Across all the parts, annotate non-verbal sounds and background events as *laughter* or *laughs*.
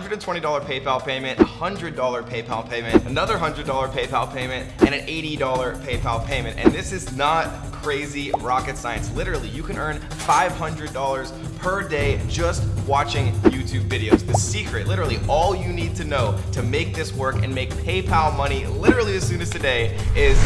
$120 PayPal payment, $100 PayPal payment, another $100 PayPal payment, and an $80 PayPal payment. And this is not crazy rocket science. Literally, you can earn $500 per day just watching YouTube videos. The secret, literally all you need to know to make this work and make PayPal money literally as soon as today is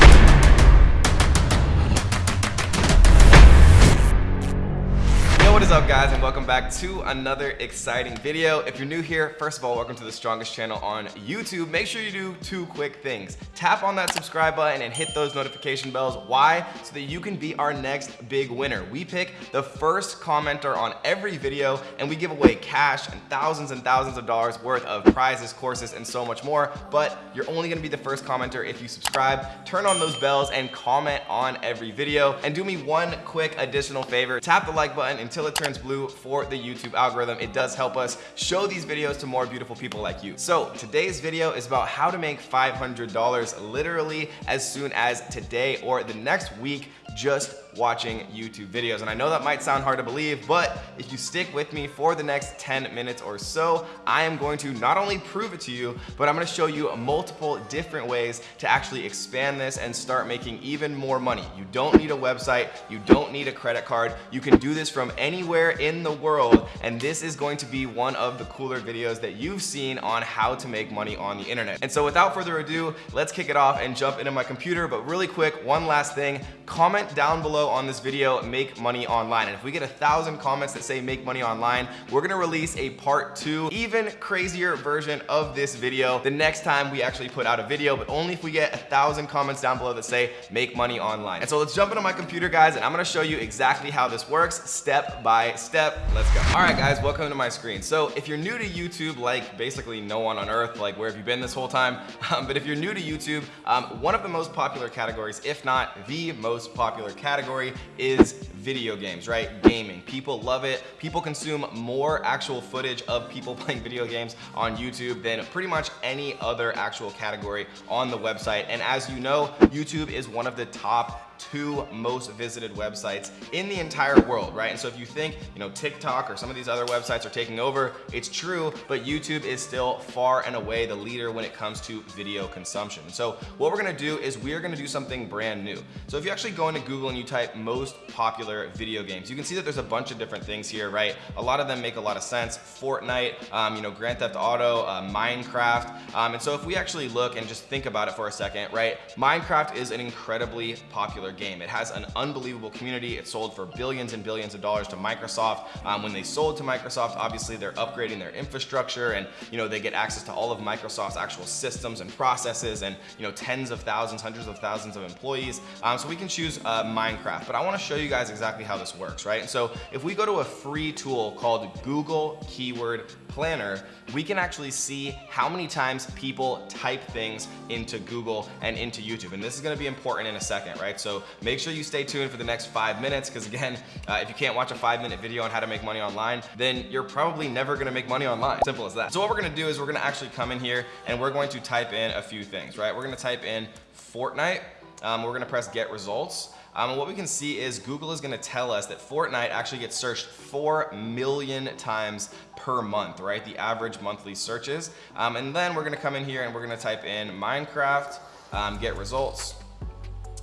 is up guys and welcome back to another exciting video. If you're new here, first of all, welcome to the strongest channel on YouTube. Make sure you do two quick things. Tap on that subscribe button and hit those notification bells. Why? So that you can be our next big winner. We pick the first commenter on every video and we give away cash and thousands and thousands of dollars worth of prizes, courses, and so much more. But you're only gonna be the first commenter if you subscribe, turn on those bells and comment on every video. And do me one quick additional favor, tap the like button until it turns blue for the YouTube algorithm. It does help us show these videos to more beautiful people like you. So today's video is about how to make $500 literally as soon as today or the next week just watching YouTube videos. And I know that might sound hard to believe, but if you stick with me for the next 10 minutes or so, I am going to not only prove it to you, but I'm gonna show you multiple different ways to actually expand this and start making even more money. You don't need a website, you don't need a credit card, you can do this from anywhere in the world, and this is going to be one of the cooler videos that you've seen on how to make money on the internet. And so without further ado, let's kick it off and jump into my computer, but really quick, one last thing, comment down below on this video, make money online. And if we get a thousand comments that say make money online, we're gonna release a part two, even crazier version of this video the next time we actually put out a video, but only if we get a thousand comments down below that say make money online. And so let's jump into my computer guys and I'm gonna show you exactly how this works step by step. Let's go. All right guys, welcome to my screen. So if you're new to YouTube, like basically no one on earth, like where have you been this whole time? *laughs* Um, but if you're new to YouTube, um, one of the most popular categories, if not the most popular category is video games, right? Gaming. People love it. People consume more actual footage of people *laughs* playing video games on YouTube than pretty much any other actual category on the website. And as you know, YouTube is one of the top two most visited websites in the entire world, right? And so if you think, you know, TikTok or some of these other websites are taking over, it's true, but YouTube is still far and away the leader when it comes to video consumption. So what we're gonna do is we're gonna do something brand new. So if you actually go into Google and you type most popular video games, you can see that there's a bunch of different things here, right? A lot of them make a lot of sense. Fortnite, um, you know, Grand Theft Auto, uh, Minecraft. Um, and so if we actually look and just think about it for a second, right? Minecraft is an incredibly popular popular game. It has an unbelievable community. It sold for billions and billions of dollars to Microsoft. Um, when they sold to Microsoft, obviously they're upgrading their infrastructure and you know they get access to all of Microsoft's actual systems and processes and you know tens of thousands, hundreds of thousands of employees. Um, so we can choose uh, Minecraft, but I wanna show you guys exactly how this works, right? So if we go to a free tool called Google Keyword Planner, we can actually see how many times people type things into Google and into YouTube. And this is gonna be important in a second, right? So make sure you stay tuned for the next five minutes because again, uh, if you can't watch a five minute video on how to make money online, then you're probably never gonna make money online. Simple as that. So what we're gonna do is we're gonna actually come in here and we're going to type in a few things, right? We're gonna type in Fortnite. Um, we're gonna press get results. Um, what we can see is Google is gonna tell us that Fortnite actually gets searched 4 million times per month, right? The average monthly searches. Um, and then we're gonna come in here and we're gonna type in Minecraft, um, get results.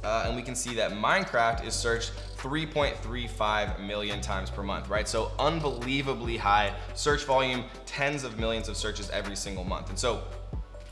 Uh, and we can see that Minecraft is searched 3.35 million times per month, right? So unbelievably high search volume, tens of millions of searches every single month. And so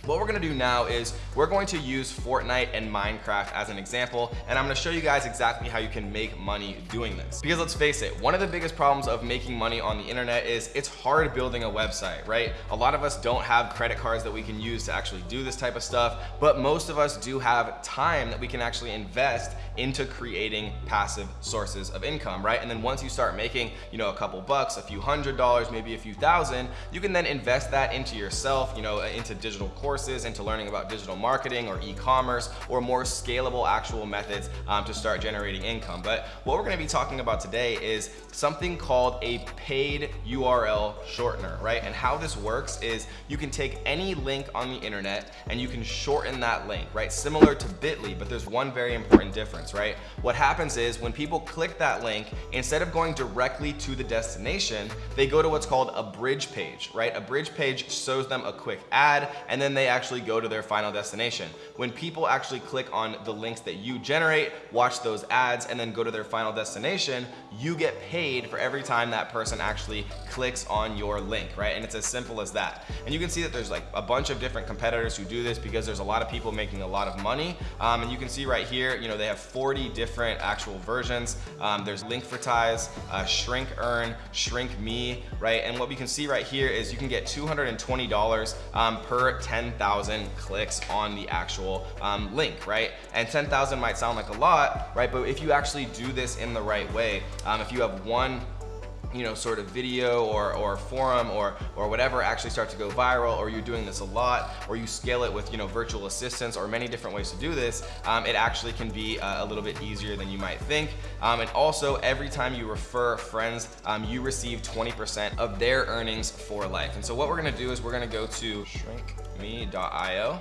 what we're gonna do now is we're going to use Fortnite and Minecraft as an example, and I'm gonna show you guys exactly how you can make money doing this. Because let's face it, one of the biggest problems of making money on the internet is it's hard building a website, right? A lot of us don't have credit cards that we can use to actually do this type of stuff, but most of us do have time that we can actually invest into creating passive sources of income, right? And then once you start making, you know, a couple bucks, a few hundred dollars, maybe a few thousand, you can then invest that into yourself, you know, into digital courses courses into learning about digital marketing or e-commerce or more scalable actual methods um, to start generating income. But what we're gonna be talking about today is something called a paid URL shortener, right? And how this works is you can take any link on the internet and you can shorten that link, right? Similar to Bitly, but there's one very important difference, right? What happens is when people click that link, instead of going directly to the destination, they go to what's called a bridge page, right? A bridge page shows them a quick ad and then they actually go to their final destination. When people actually click on the links that you generate, watch those ads, and then go to their final destination, you get paid for every time that person actually clicks on your link, right? And it's as simple as that. And you can see that there's like a bunch of different competitors who do this because there's a lot of people making a lot of money. Um, and you can see right here, you know, they have 40 different actual versions. Um, there's Linkvertise, uh, Shrink Earn, Shrink Me, right? And what we can see right here is you can get $220 um, per 10,000 clicks on the actual um, link, right? And 10,000 might sound like a lot, right? But if you actually do this in the right way, um, if you have one you know, sort of video or, or forum or, or whatever actually start to go viral or you're doing this a lot or you scale it with, you know, virtual assistants or many different ways to do this, um, it actually can be uh, a little bit easier than you might think. Um, and also every time you refer friends, um, you receive 20% of their earnings for life. And so what we're gonna do is we're gonna go to shrinkme.io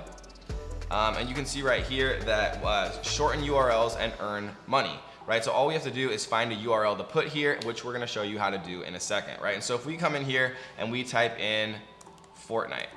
um, and you can see right here that uh, shorten URLs and earn money right? So all we have to do is find a URL to put here, which we're gonna show you how to do in a second, right? And so if we come in here and we type in Fortnite,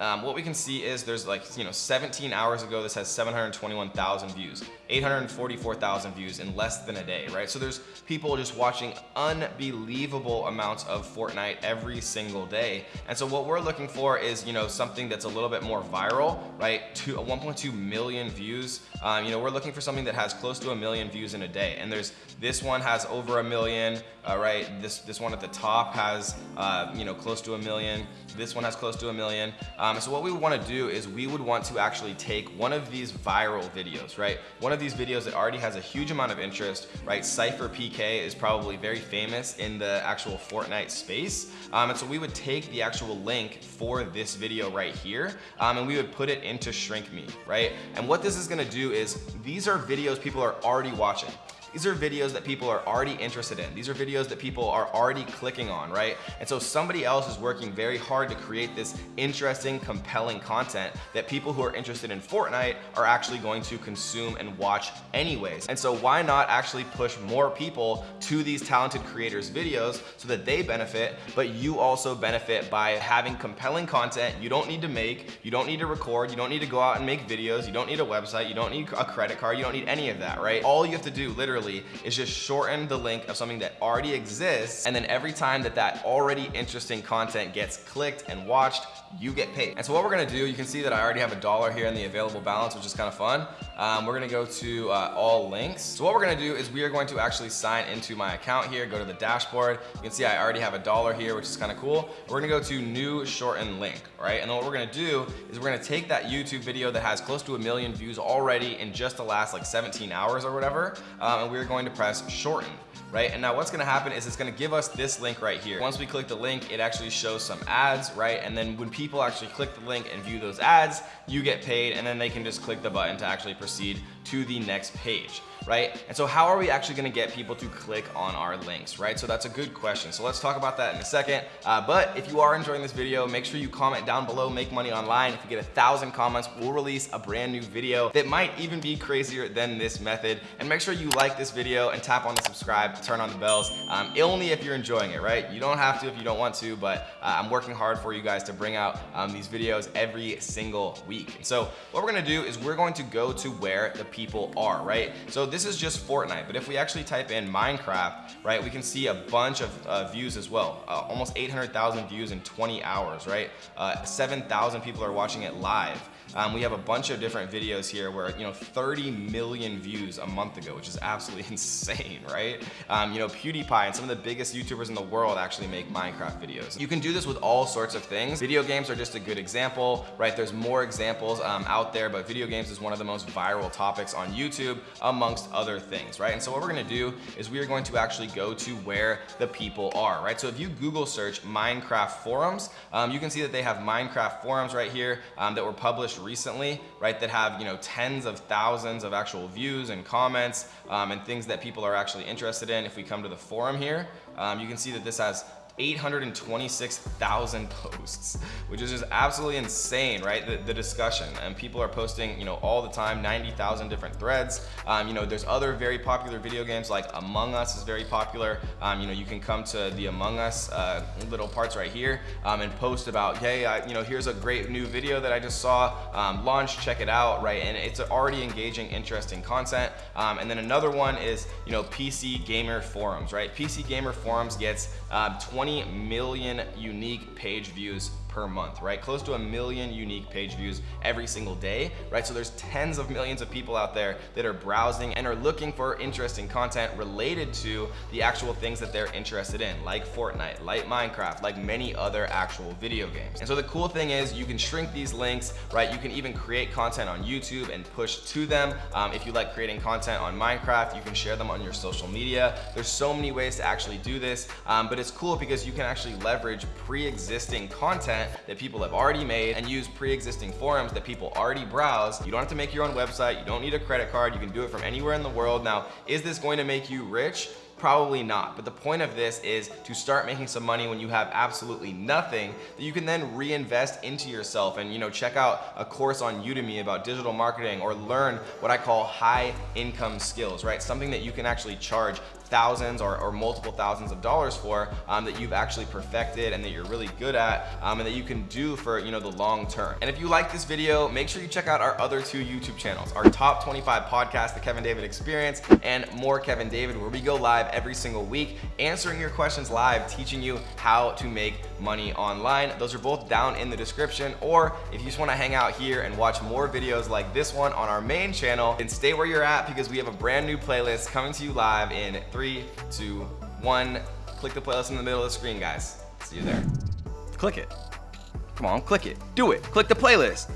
um, what we can see is there's like, you know, 17 hours ago, this has 721,000 views, 844,000 views in less than a day, right? So there's people just watching unbelievable amounts of Fortnite every single day. And so what we're looking for is, you know, something that's a little bit more viral, right? To 1.2 million views. Um, you know, we're looking for something that has close to a million views in a day. And there's, this one has over a million, uh, right? This, this one at the top has, uh, you know, close to a million. This one has close to a million. Um, so what we want to do is we would want to actually take one of these viral videos, right? One of these videos that already has a huge amount of interest, right? Cypher PK is probably very famous in the actual Fortnite space. Um, and so we would take the actual link for this video right here um, and we would put it into Shrink Me, right? And what this is gonna do is these are videos people are already watching. These are videos that people are already interested in. These are videos that people are already clicking on, right? And so somebody else is working very hard to create this interesting, compelling content that people who are interested in Fortnite are actually going to consume and watch anyways. And so why not actually push more people to these talented creators videos so that they benefit, but you also benefit by having compelling content you don't need to make, you don't need to record, you don't need to go out and make videos, you don't need a website, you don't need a credit card, you don't need any of that, right? All you have to do literally literally is just shorten the link of something that already exists and then every time that that already interesting content gets clicked and watched you get paid. And so what we're gonna do you can see that I already have a dollar here in the available balance which is kind of fun. Um, we're gonna go to uh, all links. So what we're gonna do is we are going to actually sign into my account here go to the dashboard. You can see I already have a dollar here which is kind of cool. We're gonna go to new shorten link right? And then what we're gonna do is we're gonna take that YouTube video that has close to a million views already in just the last like 17 hours or whatever um, and we're going to press shorten right? And now what's gonna happen is it's gonna give us this link right here. Once we click the link, it actually shows some ads, right? And then when people actually click the link and view those ads, you get paid and then they can just click the button to actually proceed to the next page right? And so how are we actually gonna get people to click on our links, right? So that's a good question. So let's talk about that in a second. Uh, but if you are enjoying this video, make sure you comment down below, make money online. If you get a thousand comments, we'll release a brand new video that might even be crazier than this method. And make sure you like this video and tap on the subscribe, turn on the bells, um, only if you're enjoying it, right? You don't have to if you don't want to, but uh, I'm working hard for you guys to bring out um, these videos every single week. So what we're gonna do is we're going to go to where the people are, right? So this is just Fortnite, but if we actually type in Minecraft, right, we can see a bunch of uh, views as well. Uh, almost 800,000 views in 20 hours, right? Uh, 7,000 people are watching it live. Um, we have a bunch of different videos here where, you know, 30 million views a month ago, which is absolutely *laughs* insane, right? Um, you know, PewDiePie and some of the biggest YouTubers in the world actually make Minecraft videos. You can do this with all sorts of things. Video games are just a good example, right? There's more examples um, out there, but video games is one of the most viral topics on YouTube amongst other things, right? And so what we're gonna do is we are going to actually go to where the people are, right? So if you Google search Minecraft forums, um, you can see that they have Minecraft forums right here um, that were published recently, right? That have, you know, tens of thousands of actual views and comments um, and things that people are actually interested in. If we come to the forum here, um, you can see that this has 826,000 posts, which is just absolutely insane, right? The, the, discussion and people are posting, you know, all the time, 90,000 different threads. Um, you know, there's other very popular video games like Among Us is very popular. Um, you know, you can come to the Among Us uh, little parts right here um, and post about, hey, I, you know, here's a great new video that I just saw, um, launch, check it out, right? And it's already engaging, interesting content. Um, and then another one is, you know, PC Gamer Forums, right? PC Gamer Forums gets um, 20 million unique page views per month, right? Close to a million unique page views every single day, right? So there's tens of millions of people out there that are browsing and are looking for interesting content related to the actual things that they're interested in, like Fortnite, like Minecraft, like many other actual video games. And so the cool thing is you can shrink these links, right? You can even create content on YouTube and push to them. Um, if you like creating content on Minecraft, you can share them on your social media. There's so many ways to actually do this, um, but it's cool because you can actually leverage pre-existing content content that people have already made and use pre-existing forums that people already browse. You don't have to make your own website. You don't need a credit card. You can do it from anywhere in the world. Now, is this going to make you rich? Probably not, but the point of this is to start making some money when you have absolutely nothing that you can then reinvest into yourself and you know check out a course on Udemy about digital marketing or learn what I call high income skills, right? Something that you can actually charge thousands or, or multiple thousands of dollars for um, that you've actually perfected and that you're really good at um, and that you can do for you know the long term. And if you like this video, make sure you check out our other two YouTube channels, our top 25 podcast, The Kevin David Experience and More Kevin David, where we go live every single week, answering your questions live, teaching you how to make money online. Those are both down in the description. Or if you just wanna hang out here and watch more videos like this one on our main channel, then stay where you're at because we have a brand new playlist coming to you live in three, two, one. Click the playlist in the middle of the screen, guys. See you there. Click it. Come on, click it. Do it. Click the playlist.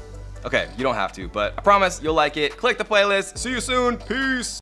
Okay, you don't have to, but I promise you'll like it. Click the playlist. See you soon. Peace.